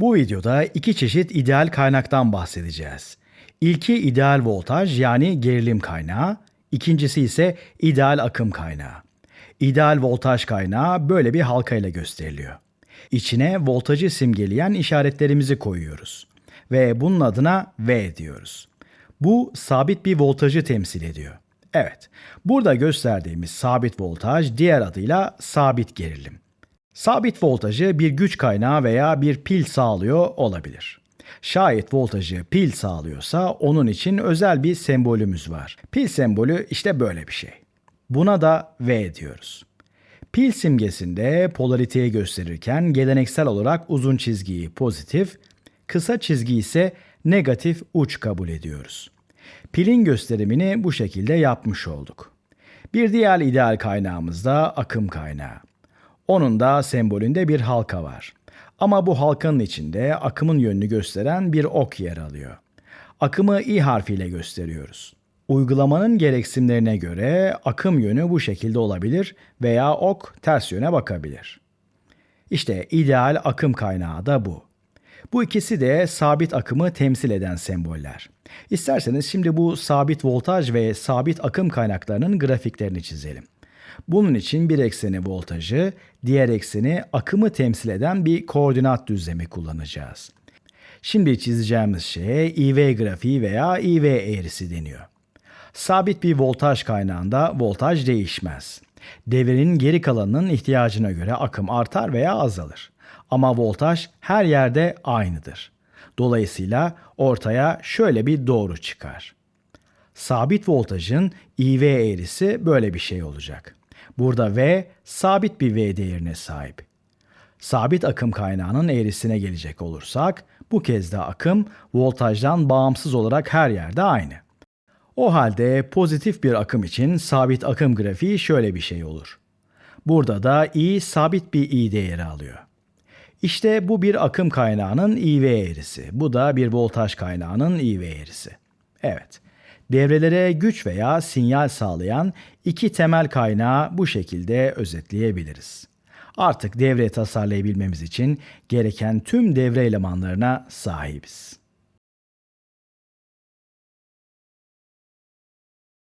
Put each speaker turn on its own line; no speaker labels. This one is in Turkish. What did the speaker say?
Bu videoda iki çeşit ideal kaynaktan bahsedeceğiz. İlki ideal voltaj yani gerilim kaynağı, ikincisi ise ideal akım kaynağı. İdeal voltaj kaynağı böyle bir halka ile gösteriliyor. İçine voltajı simgeleyen işaretlerimizi koyuyoruz ve bunun adına V diyoruz. Bu sabit bir voltajı temsil ediyor. Evet, burada gösterdiğimiz sabit voltaj diğer adıyla sabit gerilim. Sabit voltajı bir güç kaynağı veya bir pil sağlıyor olabilir. Şayet voltajı pil sağlıyorsa onun için özel bir sembolümüz var. Pil sembolü işte böyle bir şey. Buna da V diyoruz. Pil simgesinde polariteyi gösterirken geleneksel olarak uzun çizgiyi pozitif, kısa çizgi ise negatif uç kabul ediyoruz. Pilin gösterimini bu şekilde yapmış olduk. Bir diğer ideal kaynağımız da akım kaynağı. Onun da sembolünde bir halka var. Ama bu halkanın içinde akımın yönünü gösteren bir ok yer alıyor. Akımı i harfiyle gösteriyoruz. Uygulamanın gereksinimlerine göre akım yönü bu şekilde olabilir veya ok ters yöne bakabilir. İşte ideal akım kaynağı da bu. Bu ikisi de sabit akımı temsil eden semboller. İsterseniz şimdi bu sabit voltaj ve sabit akım kaynaklarının grafiklerini çizelim. Bunun için bir ekseni voltajı, diğer ekseni akımı temsil eden bir koordinat düzlemi kullanacağız. Şimdi çizeceğimiz şeye IV grafiği veya IV eğrisi deniyor. Sabit bir voltaj kaynağında voltaj değişmez. Devrenin geri kalanının ihtiyacına göre akım artar veya azalır. Ama voltaj her yerde aynıdır. Dolayısıyla ortaya şöyle bir doğru çıkar. Sabit voltajın IV eğrisi böyle bir şey olacak. Burada V sabit bir V değerine sahip. Sabit akım kaynağının eğrisine gelecek olursak bu kez de akım voltajdan bağımsız olarak her yerde aynı. O halde pozitif bir akım için sabit akım grafiği şöyle bir şey olur. Burada da I sabit bir I değeri alıyor. İşte bu bir akım kaynağının IV eğrisi. Bu da bir voltaj kaynağının IV eğrisi. Evet. Devrelere güç veya sinyal sağlayan iki temel kaynağı bu şekilde özetleyebiliriz. Artık devre tasarlayabilmemiz için gereken tüm devre elemanlarına sahibiz.